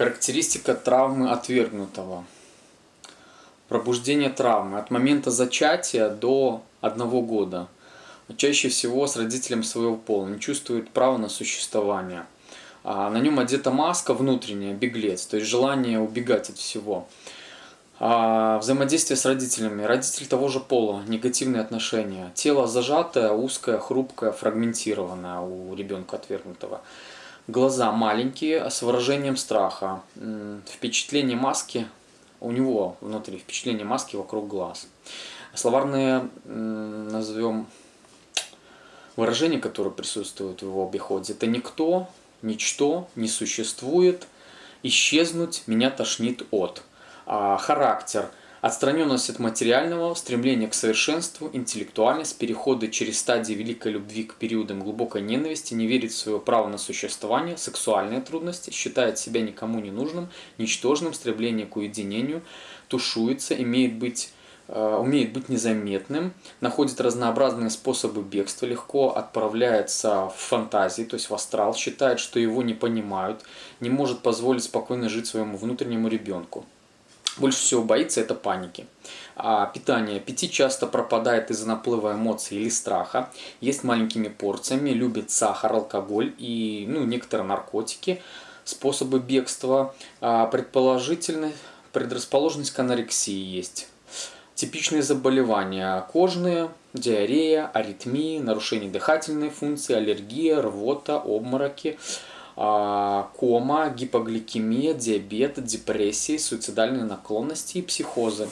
Характеристика травмы отвергнутого. Пробуждение травмы от момента зачатия до одного года. Чаще всего с родителем своего пола не чувствует права на существование. А на нем одета маска внутренняя, беглец, то есть желание убегать от всего. А взаимодействие с родителями. Родитель того же пола, негативные отношения. Тело зажатое, узкое, хрупкое, фрагментированное у ребенка отвергнутого. Глаза маленькие, с выражением страха. Впечатление маски у него внутри, впечатление маски вокруг глаз. Словарные, назовем, выражения, которые присутствуют в его обиходе, это никто, ничто, не существует, исчезнуть, меня тошнит от. А характер – Отстраненность от материального, стремление к совершенству, интеллектуальность, переходы через стадии великой любви к периодам глубокой ненависти, не верит в свое право на существование, сексуальные трудности, считает себя никому не нужным, ничтожным, стремление к уединению, тушуется, имеет быть э, умеет быть незаметным, находит разнообразные способы бегства, легко отправляется в фантазии, то есть в астрал, считает, что его не понимают, не может позволить спокойно жить своему внутреннему ребенку больше всего боится это паники. А питание. Аппетит часто пропадает из-за наплыва эмоций или страха. Есть маленькими порциями, любит сахар, алкоголь и ну, некоторые наркотики. Способы бегства. А, предположительно, предрасположенность к анорексии есть. Типичные заболевания кожные, диарея, аритмии, нарушение дыхательной функции, аллергия, рвота, обмороки – кома, гипогликемия, диабет, депрессии, суицидальные наклонности и психозы.